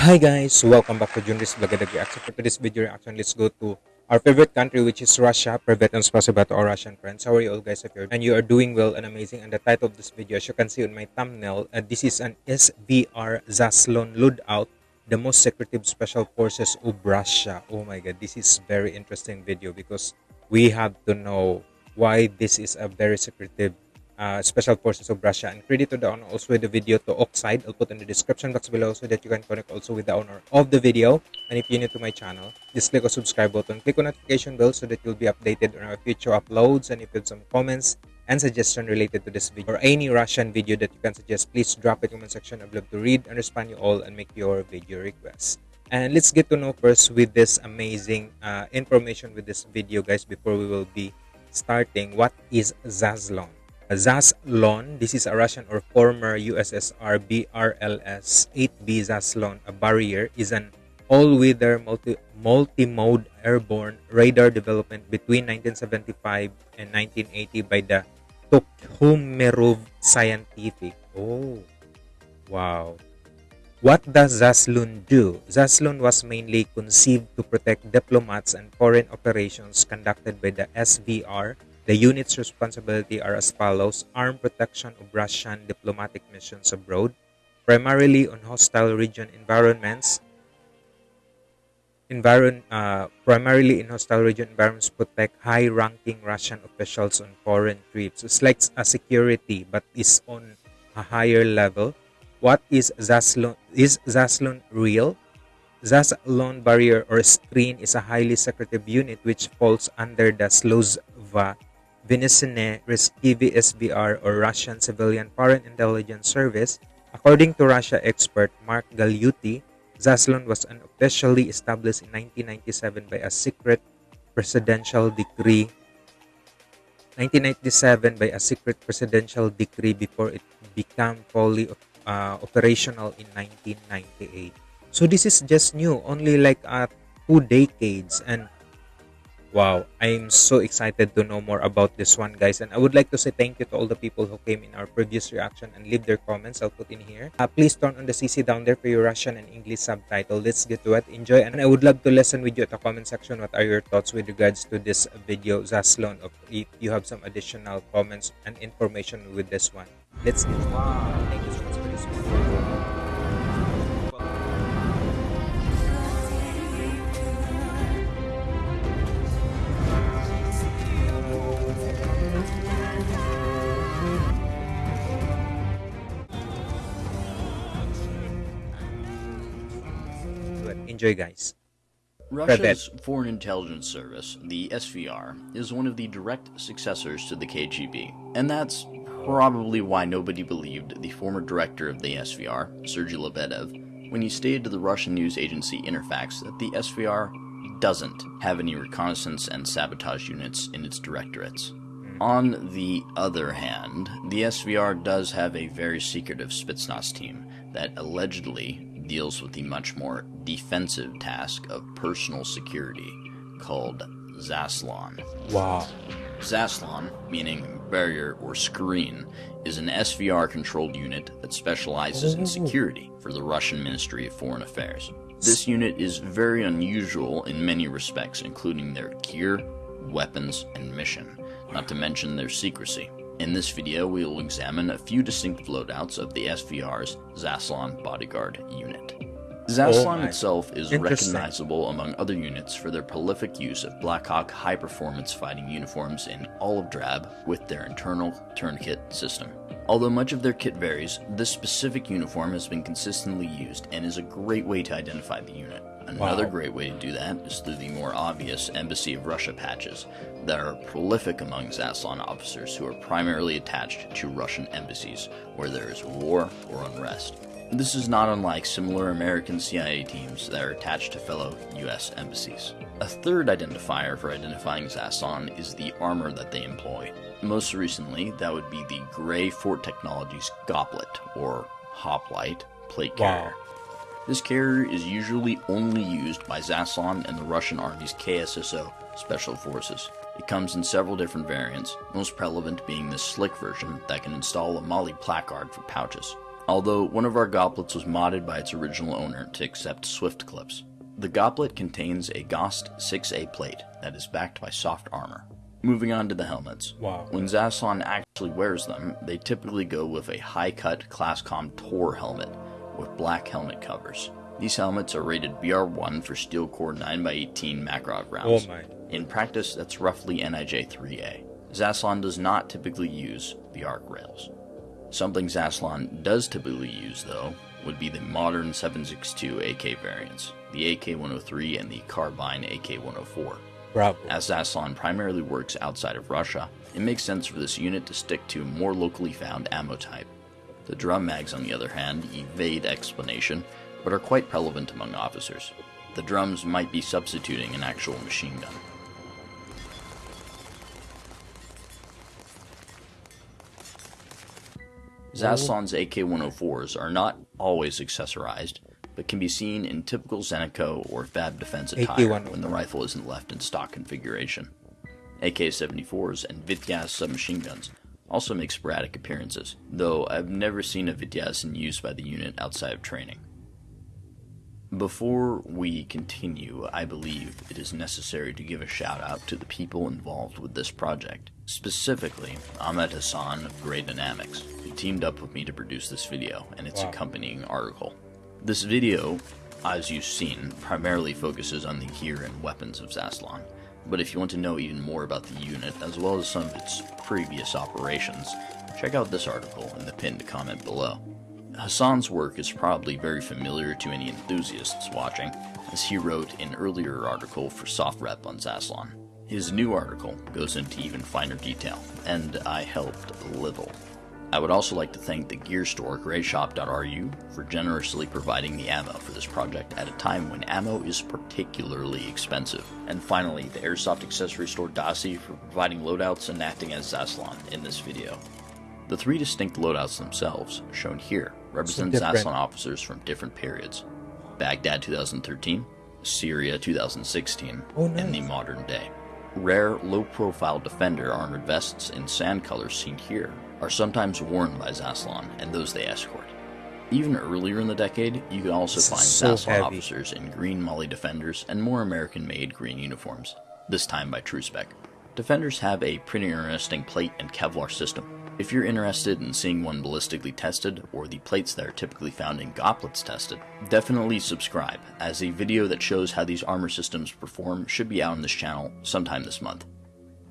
Hi guys, welcome back to Junris Vlogadag Reaction. For today's video reaction, let's go to our favorite country which is Russia. Privet and spasiba to our Russian friends. How are you all guys if you're and you are doing well and amazing. And the title of this video, as you can see on my thumbnail, uh, this is an SVR Zaslon loadout, the most secretive special forces of Russia. Oh my god, this is very interesting video because we have to know why this is a very secretive uh, Special Forces of Russia. And credit to the owner also with the video to Oxide. I'll put in the description box below so that you can connect also with the owner of the video. And if you're new to my channel, just click on subscribe button, click on notification bell so that you'll be updated on our future uploads. And if you have some comments and suggestion related to this video or any Russian video that you can suggest, please drop it in the comment section. I'd love to read and respond you all and make your video requests. And let's get to know first with this amazing uh, information with this video, guys, before we will be starting. What is Zaslon? Zaslon, this is a Russian or former USSR BRLS 8B Zaslon, a barrier, is an all-weather multi multi-mode airborne radar development between 1975 and 1980 by the Tikhomirov Scientific. Oh, wow. What does Zaslon do? Zaslon was mainly conceived to protect diplomats and foreign operations conducted by the SVR the unit's responsibility are as follows armed protection of Russian diplomatic missions abroad, primarily on hostile region environments, environ, uh, primarily in hostile region environments protect high-ranking Russian officials on foreign trips. It's like a security, but is on a higher level. What is Zaslon? Is Zaslon real? Zaslon barrier or screen is a highly secretive unit which falls under the Sluzhva Reskivy SVR or Russian Civilian Foreign Intelligence Service, according to Russia expert Mark Galeotti, Zaslon was unofficially established in 1997 by a secret presidential decree 1997 by a secret presidential decree before it became fully uh, operational in 1998. So this is just new, only like uh, two decades and Wow, I'm so excited to know more about this one, guys. And I would like to say thank you to all the people who came in our previous reaction and leave their comments. I'll put in here. Uh, please turn on the CC down there for your Russian and English subtitle. Let's get to it. Enjoy. And I would love to listen with you at the comment section. What are your thoughts with regards to this video, Zaslon? If you have some additional comments and information with this one. Let's get Wow, thank you so much for this one. Enjoy, guys. Russia's Foreign Intelligence Service, the SVR, is one of the direct successors to the KGB, and that's probably why nobody believed the former director of the SVR, Sergei Lebedev, when he stated to the Russian news agency Interfax that the SVR doesn't have any reconnaissance and sabotage units in its directorates. Hmm. On the other hand, the SVR does have a very secretive Spetsnaz team that allegedly deals with the much more defensive task of personal security called Zaslon. Wow. Zaslon, meaning barrier or screen, is an SVR controlled unit that specializes in oh. security for the Russian Ministry of Foreign Affairs. This unit is very unusual in many respects, including their gear, weapons, and mission, not to mention their secrecy. In this video, we will examine a few distinctive loadouts of the SVR's Zaslon Bodyguard unit. Zaslon itself is recognizable among other units for their prolific use of Blackhawk high-performance fighting uniforms in olive drab with their internal tourniquet system. Although much of their kit varies, this specific uniform has been consistently used and is a great way to identify the unit. Another wow. great way to do that is through the more obvious Embassy of Russia patches that are prolific among Zaslon officers who are primarily attached to Russian embassies where there is war or unrest. This is not unlike similar American CIA teams that are attached to fellow US embassies. A third identifier for identifying Zaslon is the armor that they employ. Most recently, that would be the Gray Fort Technologies Goblet, or Hoplite, plate carrier. Wow. This carrier is usually only used by Zaslon and the Russian Army's KSSO Special Forces. It comes in several different variants, most prevalent being the slick version that can install a MOLLE placard for pouches. Although one of our goblets was modded by its original owner to accept Swift clips. The goblet contains a GOST 6A plate that is backed by soft armor. Moving on to the helmets. Wow. When Zaslon actually wears them, they typically go with a high-cut Classcom Tor helmet with black helmet covers. These helmets are rated BR1 for steel core 9x18 Makarov Oh rounds. my. In practice, that's roughly NIJ 3A. Zaslon does not typically use the arc rails. Something Zaslon does typically use, though, would be the modern 762 AK variants, the AK-103 and the Carbine AK-104. Bravo. As Zaslon primarily works outside of Russia, it makes sense for this unit to stick to a more locally found ammo type. The drum mags, on the other hand, evade explanation, but are quite relevant among officers. The drums might be substituting an actual machine gun. Zaslon's AK-104s are not always accessorized, but can be seen in typical Zenitco or Fab defense attire when the rifle isn't left in stock configuration. AK-74s and Vityaz submachine guns also make sporadic appearances, though I've never seen a Vityaz in use by the unit outside of training. Before we continue, I believe it is necessary to give a shout out to the people involved with this project. Specifically, Ahmed Hassan of Grey Dynamics, who teamed up with me to produce this video and its Wow. accompanying article. This video, as you've seen, primarily focuses on the gear and weapons of Zaslon. But if you want to know even more about the unit, as well as some of its previous operations, check out this article in the pinned comment below. Hassan's work is probably very familiar to any enthusiasts watching, as he wrote an earlier article for SOFREP on Zaslon. His new article goes into even finer detail, and I helped a little. I would also like to thank the gear store grayshop.ru for generously providing the ammo for this project at a time when ammo is particularly expensive. And finally, the airsoft accessory store Dasi for providing loadouts and acting as Zaslon in this video. The three distinct loadouts themselves, shown here, represent. Zaslon officers from different periods. Baghdad 2013, Syria 2016, Oh, and the modern day. Rare, low-profile Defender armored vests in sand colors seen here are sometimes worn by Zaslon and those they escort. Even earlier in the decade, you could also This find so Zaslon heavy. officers in green MOLLE Defenders and more American-made green uniforms, this time by Tru-Spec. Defenders have a pretty interesting plate and Kevlar system. If you're interested in seeing one ballistically tested, or the plates that are typically found in goblets tested, definitely subscribe, as a video that shows how these armor systems perform should be out on this channel sometime this month.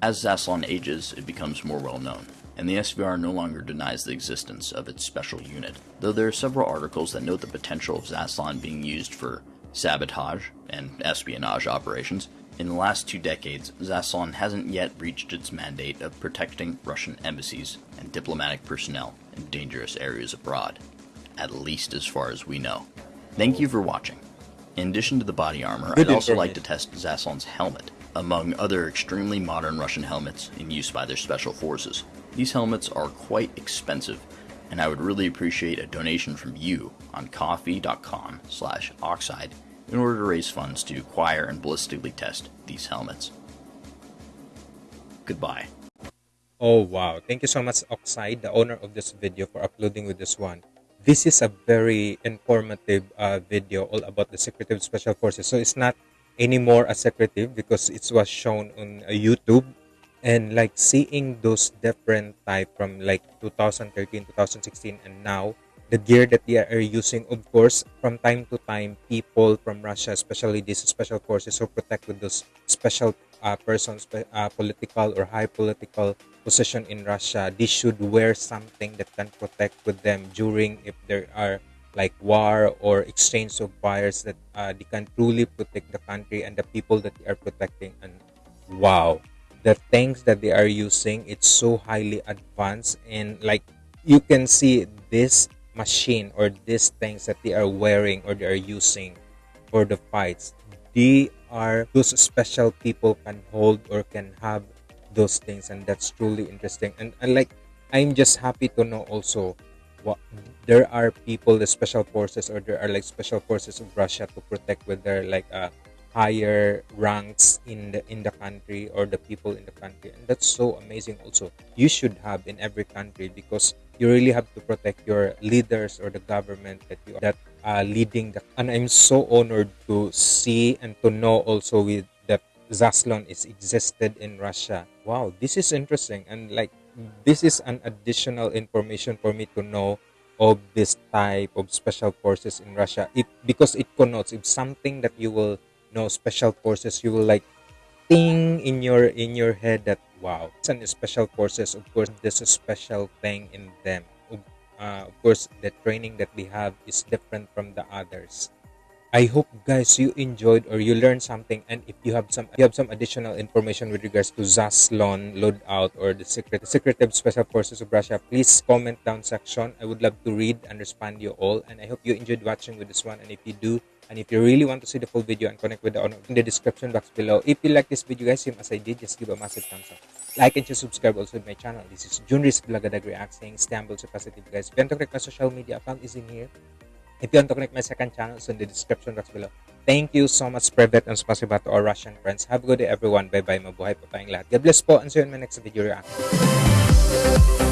As Zaslon ages, it becomes more well known, and the SVR no longer denies the existence of its special unit, though there are several articles that note the potential of Zaslon being used for sabotage and espionage operations. In the last two decades, Zaslon hasn't yet reached its mandate of protecting Russian embassies and diplomatic personnel in dangerous areas abroad, at least as far as we know. Thank you for watching. In addition to the body armor, I'd also like to test Zaslon's helmet, among other extremely modern Russian helmets in use by their special forces. These helmets are quite expensive, and I would really appreciate a donation from you on ko-fi.com slash oxide in order to raise funds to acquire and ballistically test these helmets. Goodbye. Oh wow. Thank you so much Oxide, the owner of this video for uploading with this one. This is a very informative uh, video all about the secretive special forces. So it's not anymore a secretive because it was shown on uh, YouTube and like seeing those different type from like 2013 2016 and now the gear that they are using of course from time to time people from russia especially these special forces who protect with those special uh, persons uh, political or high political position in russia they should wear something that can protect with them during if there are like war or exchange of fires that uh, they can truly protect the country and the people that they are protecting. And wow the things that they are using it's so highly advanced and like you can see this machine or these things that they are wearing or they are using for the fights they are those special people can hold or can have those things and that's truly interesting. And, and like i'm just happy to know also what there are people the special forces or there are like special forces of russia to protect with their like uh higher ranks in the in the country or the people in the country. And that's so amazing also. You should have in every country because you really have to protect your leaders or the government that you that uh, leading the and i'm so honored to see and to know also with that zaslon is existed in russia. Wow this is interesting. And like this is an additional information for me to know of this type of special forces in russia. It because it connotes if something that you will know special forces you will like thing in your in your head that wow. It's an special forces of course there's a special thing in them. Of, uh, of course the training that we have is different from the others. I hope guys you enjoyed or you learned something. And if you have some you have some additional information with regards to zaslon loadout or the secret the secretive special forces of russia please comment down section. I would love to read and respond you all. And i hope you enjoyed watching with this one. And if you do and if you really want to see the full video and connect with the owner in the description box below. If you like this video guys, same as I did, just give a massive thumbs up. Like and just subscribe also to my channel. This is Junris Blagadag React saying Istanbul positive guys. If you want to connect my social media account is in here. If you want to connect my second channel, it's in the description box below. Thank you so much, Privet and spasiba to our Russian friends. Have a good day everyone. Bye-bye. Mabuhay pa tayong lahat. God bless po and see you in my next video reaction.